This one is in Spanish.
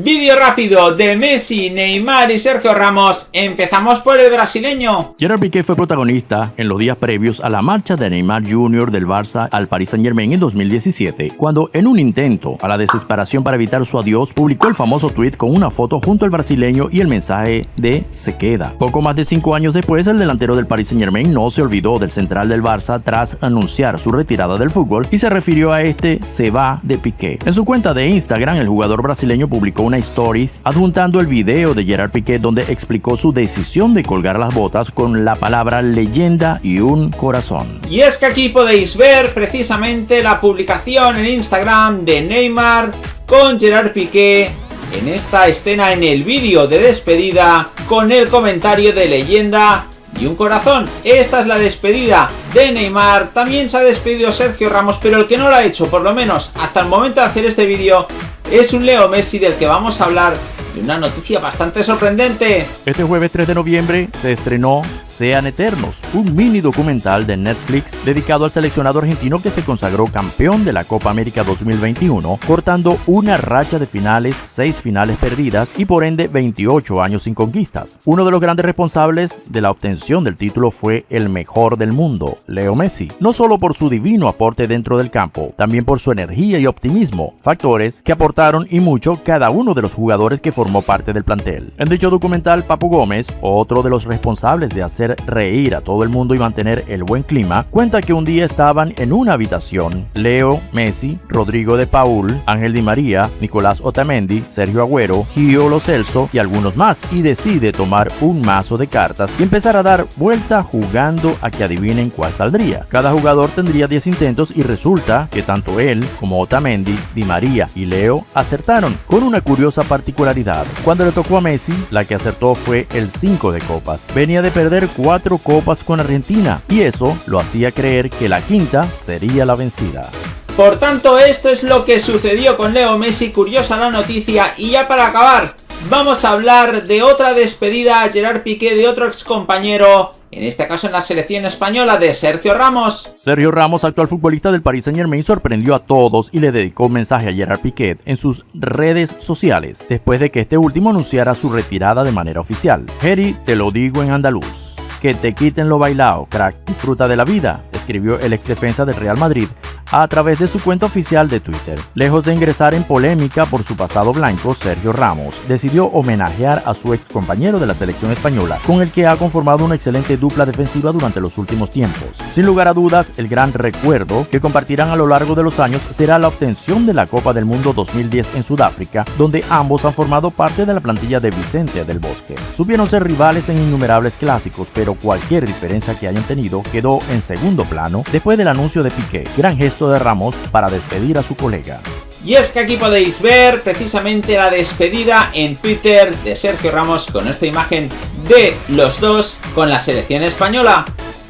Vídeo rápido de Messi, Neymar y Sergio Ramos. Empezamos por el brasileño. Gerard Piqué fue protagonista en los días previos a la marcha de Neymar Jr. del Barça al Paris Saint Germain en 2017, cuando en un intento a la desesperación para evitar su adiós, publicó el famoso tweet con una foto junto al brasileño y el mensaje de se queda. Poco más de cinco años después, el delantero del Paris Saint Germain no se olvidó del central del Barça tras anunciar su retirada del fútbol y se refirió a este se va de Piqué. En su cuenta de Instagram, el jugador brasileño publicó una stories adjuntando el video de Gerard Piqué donde explicó su decisión de colgar las botas con la palabra leyenda y un corazón. Y es que aquí podéis ver precisamente la publicación en Instagram de Neymar con Gerard Piqué en esta escena en el vídeo de despedida con el comentario de leyenda y un corazón. Esta es la despedida de Neymar. También se ha despedido Sergio Ramos, pero el que no lo ha hecho, por lo menos hasta el momento de hacer este vídeo, es un Leo Messi del que vamos a hablar de una noticia bastante sorprendente. Este jueves 3 de noviembre se estrenó sean Eternos, un mini documental de Netflix dedicado al seleccionado argentino que se consagró campeón de la Copa América 2021, cortando una racha de finales, 6 finales perdidas y por ende 28 años sin conquistas. Uno de los grandes responsables de la obtención del título fue el mejor del mundo, Leo Messi, no solo por su divino aporte dentro del campo, también por su energía y optimismo, factores que aportaron y mucho cada uno de los jugadores que formó parte del plantel. En dicho documental, Papu Gómez, otro de los responsables de hacer reír a todo el mundo y mantener el buen clima, cuenta que un día estaban en una habitación Leo, Messi, Rodrigo de Paul, Ángel Di María, Nicolás Otamendi, Sergio Agüero, Gio Lo Celso y algunos más y decide tomar un mazo de cartas y empezar a dar vuelta jugando a que adivinen cuál saldría. Cada jugador tendría 10 intentos y resulta que tanto él como Otamendi, Di María y Leo acertaron con una curiosa particularidad. Cuando le tocó a Messi, la que acertó fue el 5 de copas. Venía de perder cuatro copas con Argentina y eso lo hacía creer que la quinta sería la vencida. Por tanto, esto es lo que sucedió con Leo Messi, curiosa la noticia, y ya para acabar, vamos a hablar de otra despedida a Gerard Piqué de otro ex compañero en este caso en la selección española de Sergio Ramos. Sergio Ramos, actual futbolista del Paris Saint Germain, sorprendió a todos y le dedicó un mensaje a Gerard Piqué en sus redes sociales, después de que este último anunciara su retirada de manera oficial. Jerry, te lo digo en andaluz. Que te quiten lo bailado, crack, disfruta de la vida, escribió el ex defensa del Real Madrid a través de su cuenta oficial de Twitter. Lejos de ingresar en polémica por su pasado blanco, Sergio Ramos decidió homenajear a su ex compañero de la selección española, con el que ha conformado una excelente dupla defensiva durante los últimos tiempos. Sin lugar a dudas, el gran recuerdo que compartirán a lo largo de los años será la obtención de la Copa del Mundo 2010 en Sudáfrica, donde ambos han formado parte de la plantilla de Vicente del Bosque. Supieron ser rivales en innumerables clásicos, pero cualquier diferencia que hayan tenido quedó en segundo plano después del anuncio de Piqué. Gran de Ramos para despedir a su colega. Y es que aquí podéis ver precisamente la despedida en Twitter de Sergio Ramos con esta imagen de los dos con la selección española.